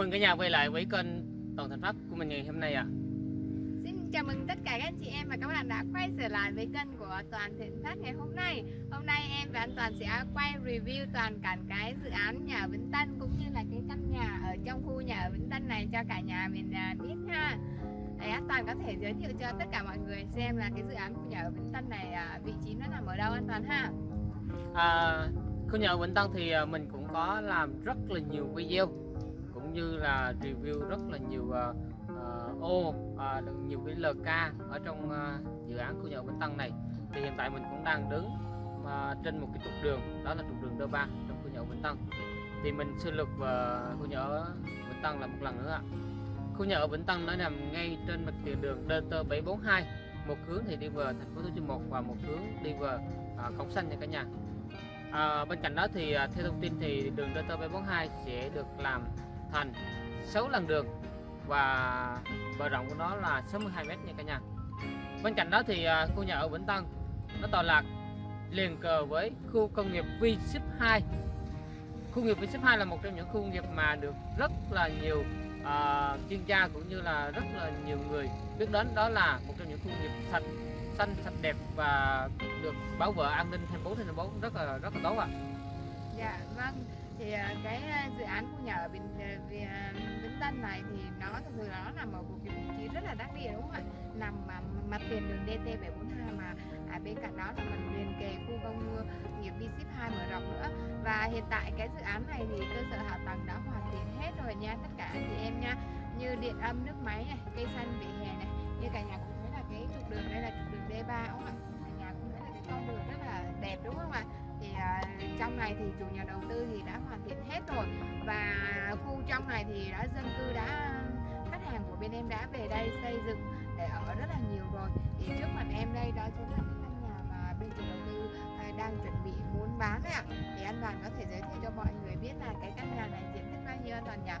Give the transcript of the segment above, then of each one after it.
mừng cả nhà quay lại với kênh Toàn Thành Phát của mình ngày hôm nay ạ. À. Xin chào mừng tất cả các anh chị em và các bạn đã quay trở lại với kênh của Toàn Thịnh Phát ngày hôm nay. Hôm nay em và anh Toàn sẽ quay review toàn cảnh cái dự án nhà Vĩnh Tân cũng như là cái căn nhà ở trong khu nhà ở Vĩnh Tân này cho cả nhà mình à, biết ha. Để anh Toàn có thể giới thiệu cho tất cả mọi người xem là cái dự án khu nhà ở Vĩnh Tân này à, vị trí nó nằm ở đâu anh Toàn ha. À, khu nhà ở Vĩnh Tân thì à, mình cũng có làm rất là nhiều video cũng như là review rất là nhiều uh, uh, ô uh, nhiều cái LK ở trong uh, dự án khu nhà ở Vĩnh Tân này. Thì hiện tại mình cũng đang đứng uh, trên một cái trục đường đó là trục đường D3 trong khu nhà ở Vĩnh Tân. Thì mình xin lược vào khu nhà ở Vĩnh Tân là một lần nữa khu nhà ở Vĩnh Tân nó nằm ngay trên mặt tiền đường DT742 một hướng thì đi về thành phố Thủ Dầu Một và một hướng đi về uh, Cổng Xanh nha cả nhà. À, bên cạnh đó thì theo thông tin thì đường DT742 sẽ được làm thành 6 lần đường. Và bờ rộng của nó là 62 m nha cả nhà. Bên cạnh đó thì à, khu nhà ở Vĩnh Tân nó tọa lạc liền cờ với khu công nghiệp V Ship 2 khu công nghiệp V Ship 2 là một trong những khu công nghiệp mà được rất là nhiều uh, chuyên gia cũng như là rất là nhiều người biết đến. Đó là một trong những khu công nghiệp sạch xanh sạch đẹp và được bảo vệ an ninh 24 trên 24 rất là rất là tốt ạ. À. Dạ vâng thì à, cái à, dự án khu nhà ở Bình à, Vĩnh Tân này thì nó thực sự là nó nằm ở một cái vị trí rất là đắc địa đúng không ạ? Nằm mà mặt tiền đường DT 742 mà à, bên cạnh đó là mình liền kề khu công nghiệp V ship 2 mở rộng nữa. Và hiện tại cái dự án này thì cơ sở hạ tầng đã hoàn thiện hết rồi nha tất cả anh chị em nha. Như điện âm nước máy này cây xanh vỉa hè này như cả nhà cũng thấy là cái trục đường đây là trục đường D3 đúng không ạ? Cả nhà cũng thấy là cái con đường rất là đẹp đúng không ạ? Thì uh, trong này thì chủ nhà đầu tư thì đã hoàn thiện hết rồi và khu trong này thì đã dân cư đã khách hàng của bên em đã về đây xây dựng để ở rất là nhiều rồi thì trước mặt em đây đó chính là những căn nhà mà bên chủ đầu tư uh, đang chuẩn bị muốn bán đấy ạ thì anh Đoàn có thể giới thiệu cho mọi người biết là cái căn nhà này diện tích bao nhiêu anh Đoàn nhỉ?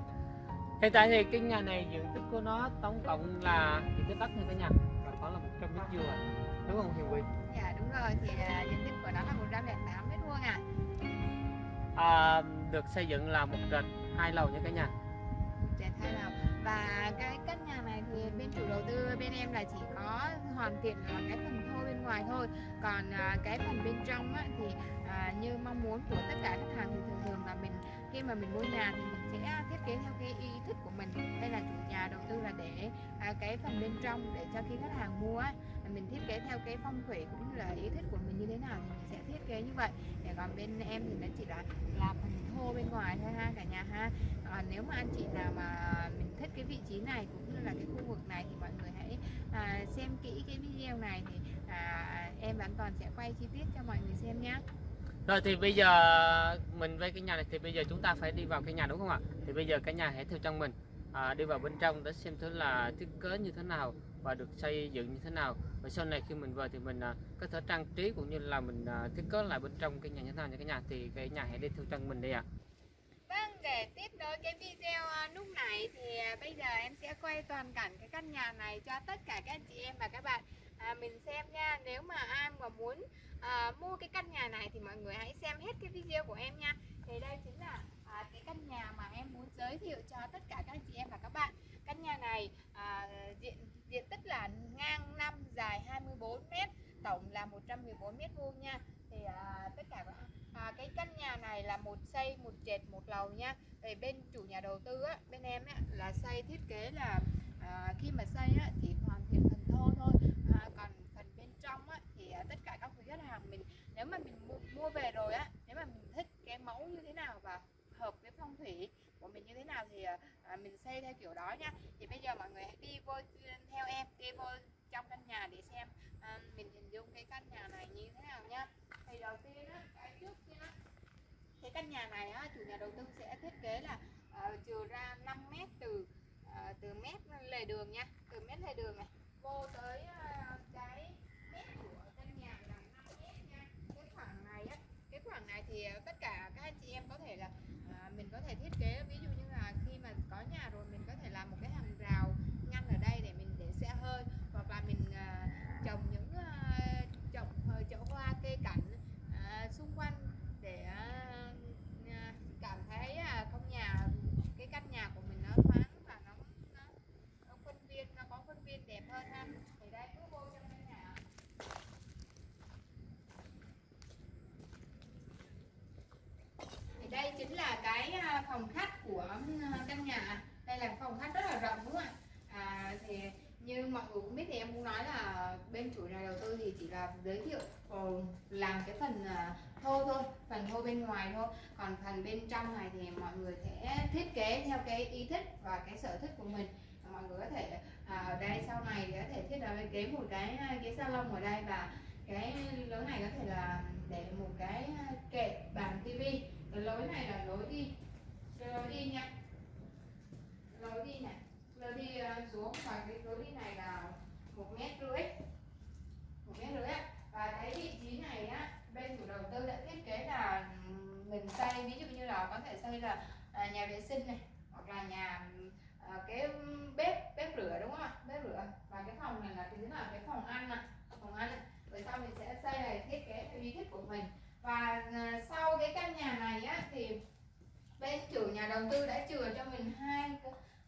Hiện tại thì căn nhà này diện tích của nó tổng cộng là diện tích đất như thế nhà và có là 100 mét vuông à? đúng không Hiền Quỳnh? Đúng rồi thì uh, diện tích của nó là 108 mét vuông à? À, được xây dựng là một trệt hai lầu nha cả nhà. Trệt hai lầu. Và cái căn nhà này thì bên chủ đầu tư bên em là chỉ có hoàn thiện là cái phần thô bên ngoài thôi. Còn à, cái phần bên trong á, thì à, như mong muốn của tất cả khách hàng thì thường thường là mình khi mà mình mua nhà thì mình sẽ à, thiết kế theo cái ý thích của mình hay là chủ nhà đầu tư là để à, cái phần bên trong để cho khi khách hàng mua á, mình thiết kế theo cái phong thủy cũng như là ý thích của mình như thế nào thì mình sẽ thiết kế như vậy. Để còn bên em thì nó chỉ là làm phần thô bên ngoài thôi ha cả nhà ha. À, nếu mà anh chị nào mà mình thích cái vị trí này cũng như là cái khu vực này thì mọi người hãy à, xem kỹ cái video này thì à, em và anh toàn sẽ quay chi tiết cho mọi người xem nhé rồi thì bây giờ mình về cái nhà này thì bây giờ chúng ta phải đi vào cái nhà đúng không ạ thì bây giờ cái nhà hãy theo chân mình à, đi vào bên trong để xem thứ là thiết kế như thế nào và được xây dựng như thế nào và sau này khi mình về thì mình à, có thể trang trí cũng như là mình à, thiết kế lại bên trong cái nhà như thế nào Như cái nhà thì cái nhà hãy đi theo chân mình đi ạ à. Vâng, để tiếp nối cái video à, lúc này thì à, bây giờ em sẽ quay toàn cảnh cái căn nhà này cho tất cả các anh chị em và các bạn à, mình xem nha. Nếu mà ai mà muốn à, mua cái căn nhà này thì mọi người hãy xem hết cái video của em nha. Thì đây chính là à, cái căn nhà mà em muốn giới thiệu cho tất cả các chị em và các bạn. Căn nhà này à, diện diện tích là ngang 5 dài 24 m, tổng là 114 m vuông nha. Thì à, tất cả à, cái căn nhà này là một xây một trệt một lầu nha về bên chủ nhà đầu tư á, bên em á, là xây thiết kế là à, khi mà xây á, thì hoàn thiện phần thô thôi à, còn phần bên trong á, thì à, tất cả các quý khách hàng mình nếu mà mình mua, mua về rồi á nếu mà mình thích cái mẫu như thế nào và hợp với phong thủy của mình như thế nào thì ờ, à, mình xây theo kiểu đó nha. Thì bây giờ mọi người hãy đi vô theo em đi vô trong căn nhà để xem à, mình hình dung cái căn nhà này như thế nào nhá thì đầu tiên á cái trước kia cái căn nhà này á chủ nhà đầu tư sẽ thiết kế là uh, trừ ra 5 mét từ uh, từ mét lề đường nha từ mét lề đường này vô tới uh, cái mét của căn nhà là 5 mét nha cái khoảng này á cái khoảng này thì tất cả các anh chị em có thể là uh, mình có thể thiết kế ví dụ như là khi mà có nhà rồi mình có thể làm một cái hàng rào ngăn ở đây để mình để xe hơi hoặc là mình uh, trồng những uh, trồng uh, chậu hoa cây cảnh uh, xung quanh để uh, cảm thấy uh, không nhà cái căn nhà của mình nó đây chính là cái à, phòng khách của ừ, căn nhà. Đây là phòng khách rất là rộng đúng không ạ? À, thì như mọi người cũng biết thì em cũng nói là bên chủ nhà đầu tư thì chỉ là giới thiệu ờ, làm cái phần à, thô thôi phần thô bên ngoài thôi. Còn phần bên trong này thì mọi người sẽ thiết kế theo cái ý thích và cái sở thích của mình. Mọi người có thể ở đây sau này có thể thiết kế một cái ghế salon ở đây và cái lối này có thể là để một cái kệ bàn tivi cái lối này là lối đi. Cái lối đi nha. Lối đi này. Lối đi ờ, xuống và cái lối đi này là một mét rưỡi. Một mét rưỡi và cái vị trí này á, bên chủ đầu tư đã thiết kế là mình xây. Ví dụ như là có thể xây là à, nhà vệ sinh này, hoặc là nhà ờ, cái bếp bếp rửa đúng không ạ? Bếp rửa và cái phòng này là thứ là cái phòng ăn nè phòng ăn rồi sau mình sẽ xây này thiết kế theo ý thích của mình và ờ, sau cái căn nhà này á thì bên chủ nhà đầu tư đã chừa cho mình hai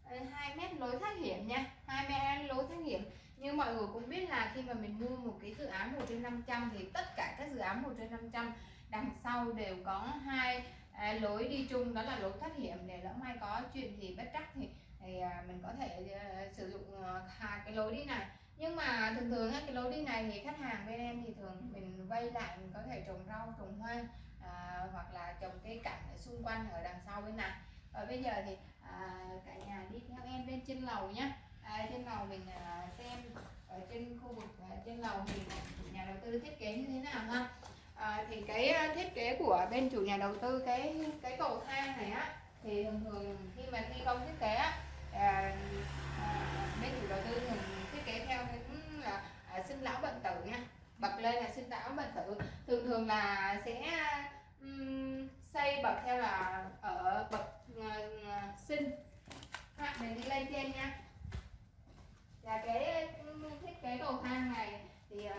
ờ, hai mét lối thoát hiểm nha. Hai mét lối thoát hiểm. Như mọi người cũng biết là khi mà mình mua một cái dự án 1 trên 500 thì tất cả các dự án 1 trên 500 đằng sau đều có hai à, lối đi chung đó là lối thoát hiểm. Để lỡ may có chuyện gì bất trắc thì, thì à, mình có thể à, sử dụng à, cái lối đi này nhưng mà thường thường cái lối đi này thì khách hàng bên em thì thường mình vay lại mình có thể trồng rau trồng hoa à, hoặc là trồng cây cảnh ở xung quanh ở đằng sau bên này. Và bây giờ thì à, cả nhà đi theo em lên trên lầu nhé à, trên lầu mình à, xem ở trên khu vực à, trên lầu thì nhà đầu tư thiết kế như thế nào ha. À, thì cái à, thiết kế của bên chủ nhà đầu tư cái cái cầu thang này á thì thường thường khi mà thi công thiết kế á à, à, bên chủ đầu tư thường kế theo những ừ, là à, sinh lão bệnh tử nha. Bật lên là sinh lão bệnh tử. Thường thường là sẽ um, xây bậc theo là ở bậc uh, sinh ha, mình đi lên trên nha. Và cái ừ, thiết kế cầu thang này thì uh,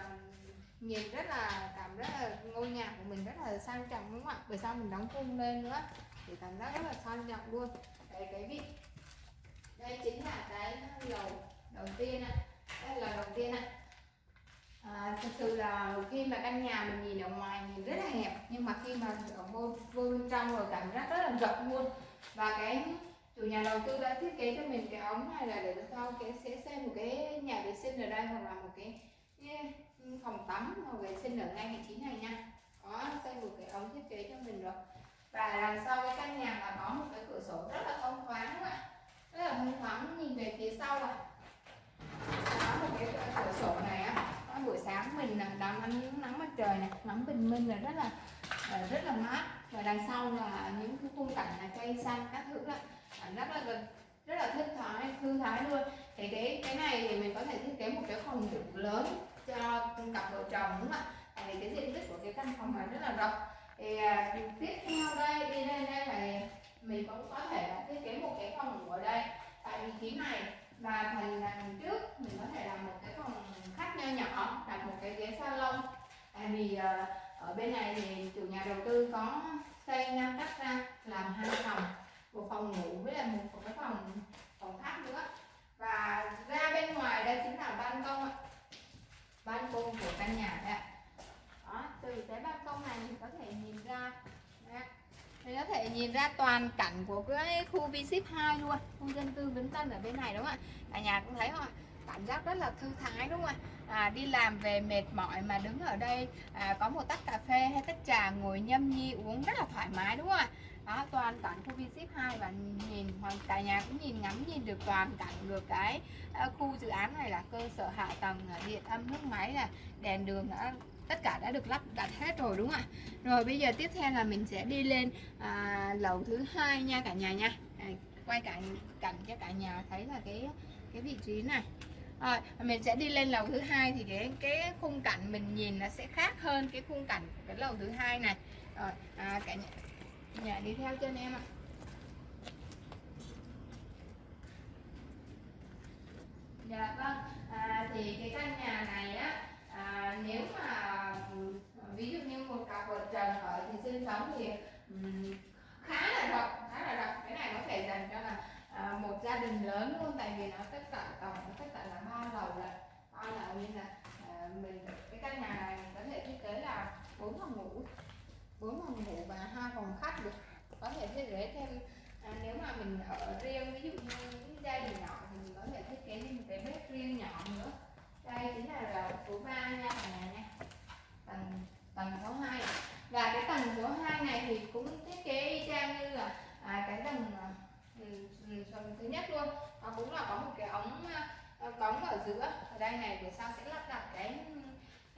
nhìn rất là cảm rất là ngôi nhà của mình rất là sang trọng đúng không ạ? Bởi sao mình đóng khung lên nữa? Thì cảm giác rất là sang trọng luôn. Cái cái vị đây chính là cái lầu đầu tiên ạ đây là đầu tiên ạ. À, thực sự là khi mà căn nhà mình nhìn ở ngoài nhìn rất là hẹp nhưng mà khi mà ở vô, vô bên trong rồi cảm giác rất là rộng luôn. Và cái chủ nhà đầu tư đã thiết kế cho mình cái ống này là để sau cái sẽ xây một cái nhà vệ sinh ở đây hoặc là một cái, cái phòng tắm hoặc vệ sinh ở ngay vị trí này nha. Có xây một cái ống thiết kế cho mình rồi. Và đằng sau cái căn nhà là có một cái cửa sổ rất là thông thoáng các bạn rất là thông thoáng nhìn về phía sau này có một cái cửa sổ này á buổi sáng mình đón ánh nắng mặt trời này ngắm bình minh là rất là rất là mát và đằng sau là những cái khung cảnh là cây xanh các thứ là rất là gần rất là thích thái thư thái luôn thì cái cái này thì mình có thể thiết kế một cái phòng ngủ lớn cho cặp vợ chồng đúng không ạ tại vì cái diện tích của cái căn phòng này rất là rộng thì à, tiếp theo đây đi lên đây này mình cũng có thể là thiết kế một cái phòng ngủ ở đây tại vị trí này và phần đằng trước mình có thể làm một cái phòng khách nho nhỏ, đặt một cái ghế salon. Tại vì ờ, ở bên này thì chủ nhà đầu tư có xây ngăn cách ra làm hai phòng ngủ với lại một cái phòng phòng khách nữa và ra bên ngoài đây chính là ban công ạ ban công của căn nhà đấy ạ đó từ cái ban công này thì có thể nhìn ra mình có thể nhìn ra toàn cảnh của cái khu v 2 luôn. Khu dân cư Vĩnh Tân ở bên này đúng không ạ? Cả nhà cũng thấy không ạ? Cảm giác rất là thư thái đúng không ạ? À, đi làm về mệt mỏi mà đứng ở đây à, có một tách cà phê hay tách trà ngồi nhâm nhi uống rất là thoải mái đúng không ạ? Đó toàn cảnh khu v 2 và nhìn hoàn, cả nhà cũng nhìn ngắm nhìn được toàn cảnh được cái uh, khu dự án này là cơ sở hạ tầng à, điện âm nước máy là đèn đường đã tất cả đã được lắp đặt hết rồi đúng không ạ? Rồi bây giờ tiếp theo là mình sẽ đi lên à, lầu thứ hai nha cả nhà nha. À, quay cảnh cảnh cho cả nhà thấy là cái cái vị trí này. Rồi mình sẽ đi lên lầu thứ hai thì cái cái khung cảnh mình nhìn nó sẽ khác hơn cái khung cảnh của cái lầu thứ hai này. Rồi à, cả nhà, nhà đi theo chân em ạ. Dạ vâng à, thì cái căn nhà này á à, nếu mà ví dụ như một cặp vợ chồng ở thì sinh sống thì um, khá là rộng khá là rộng. Cái này có thể dành cho là à, một gia đình lớn luôn tại vì nó tất cả tổng nó tất cả là ba lầu là ba lầu nên là à, mình cái căn nhà này mình có thể thiết kế là bốn phòng ngủ bốn phòng ngủ và hai phòng khách được. Có thể thiết kế thêm à, nếu mà mình ở riêng ví dụ như những gia đình nhỏ thì mình có thể thiết kế thêm một cái bếp riêng nhỏ nữa. Đây chính là lầu số 3 nha cả nha tầng số 2 và cái tầng số 2 này thì cũng thiết kế y chang như là à, cái tầng à, ừ, ừ, phần thứ nhất luôn. Nó cũng là có một cái ống ờ, cống ở giữa. Ở đây này về sau sẽ lắp đặt cái,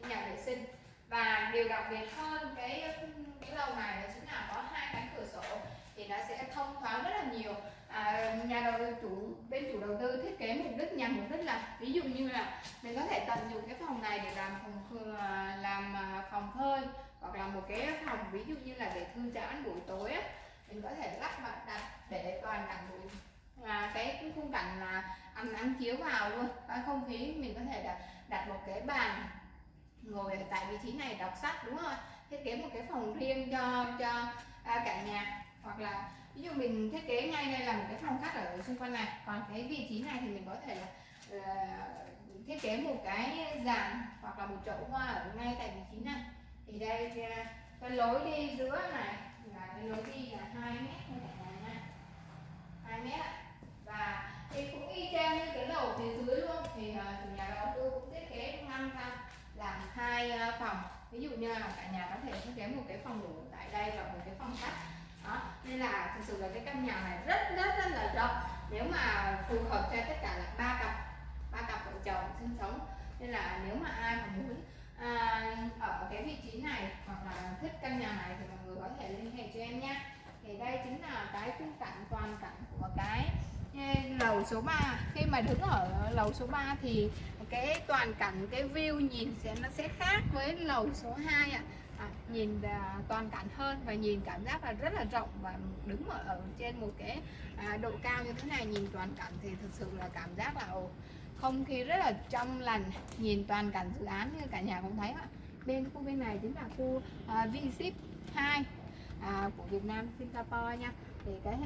cái nhà vệ sinh. Và điều đặc biệt hơn cái cái lầu này đó chính là có hai cánh cửa sổ thì nó sẽ thông thoáng rất là nhiều à, nhà đầu tư chủ bên chủ đầu tư thiết kế mục đích nhằm mục đích là ví dụ như là mình có thể tận dụng cái phòng này để làm phòng à, làm à, phòng phơi hoặc là một cái phòng ví dụ như là để thư giãn buổi tối á mình có thể lắp và đặt để toàn cảnh buổi à, cái khung cảnh là ánh nắng chiếu vào luôn và không khí mình có thể đặt đặt một cái bàn ngồi ở tại vị trí này đọc sách đúng không thiết kế một cái phòng riêng cho cho à, cả nhà hoặc là ví dụ mình thiết kế ngay đây là một cái phòng khách ở xung quanh này. Còn cái vị trí này thì mình có thể là uh, thiết kế một cái giàn hoặc là một chậu hoa ở ngay tại vị trí này. Thì đây à, cái lối đi giữa này là cái lối đi là hai mét thôi cả nhà nha hai mét và thì cũng y chang như cái lầu phía dưới luôn. Thì uh, chủ nhà đầu tư cũng thiết kế ngăn ra làm hai uh, phòng. Ví dụ như là cả nhà có thể thiết kế một cái phòng ngủ tại đây và một cái phòng khách đó nên là thực sự là cái căn nhà này rất rất rất là rộng. Nếu mà phù hợp cho tất cả là ba cặp ba cặp vợ chồng sinh sống. Nên là nếu mà ai mà muốn à, ở cái vị trí này hoặc là thích căn nhà này thì mọi người có thể liên hệ cho em nhé thì đây chính là cái khung cảnh toàn cảnh của cái lầu số 3 khi mà đứng ở lầu số 3 thì cái toàn cảnh cái view nhìn sẽ nó sẽ khác với lầu số 2 ạ. à à, nhìn à, toàn cảnh hơn và nhìn cảm giác là rất là rộng và đứng ở, ở trên một cái à, độ cao như thế này nhìn toàn cảnh thì thực sự là cảm giác là ồ, không khí rất là trong lành. Nhìn toàn cảnh dự án như cả nhà cũng thấy ạ. Bên khu bên này chính là khu à, V-Ship 2 à, của Việt Nam Singapore nha. Thì cái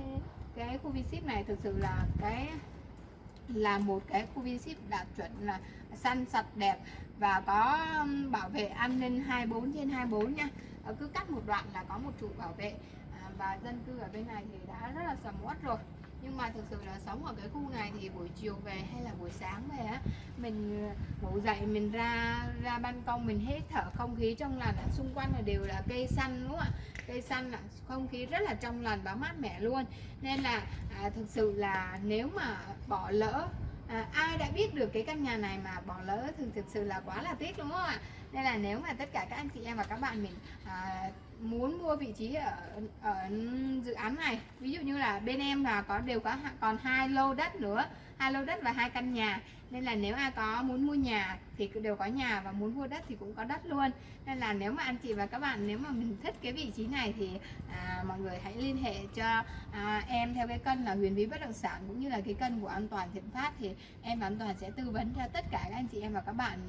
cái khu V-Ship này thực sự là cái là một cái khu V-Ship đạt chuẩn là xanh sạch đẹp và có bảo vệ an ninh 24 trên 24 nha. À, cứ cắt một đoạn là có một trụ bảo vệ à, và dân cư ở bên này thì đã rất là sầm uất rồi. Nhưng mà thực sự là sống ở cái khu này thì buổi chiều về hay là buổi sáng về á mình ờ, ngủ dậy mình ra ra ban công mình hít thở không khí trong lành xung quanh là đều là cây xanh đúng không ạ? Cây xanh là không khí rất là trong lành và mát mẻ luôn. Nên là à, thực sự là nếu mà bỏ lỡ à, ai đã biết được cái căn nhà này mà bỏ lỡ thì thực sự là quá là tiếc đúng không ạ? Nên là nếu mà tất cả các anh chị em và các bạn mình à, muốn mua vị trí ở ở dự án này ví dụ như là bên em là có đều có còn hai lô đất nữa hai lô đất và hai căn nhà. Nên là nếu ai có muốn mua nhà thì đều có nhà và muốn mua đất thì cũng có đất luôn. Nên là nếu mà anh chị và các bạn nếu mà mình thích cái vị trí này thì à, mọi người hãy liên hệ cho à, em theo cái kênh là huyền bí bất động sản cũng như là cái kênh của an toàn thiện phát. Thì em an toàn sẽ tư vấn cho tất cả các anh chị em và các bạn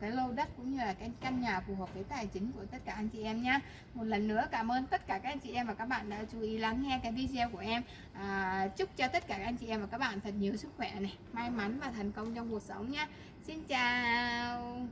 cái lô đất cũng như là cái căn nhà phù hợp với tài chính của tất cả anh chị em nhé một lần nữa cảm ơn tất cả các anh chị em và các bạn đã chú ý lắng nghe cái video của em. À, chúc cho tất cả các anh chị em và các bạn thật nhiều sức khỏe này may mắn và thành công trong cuộc sống nha Xin chào.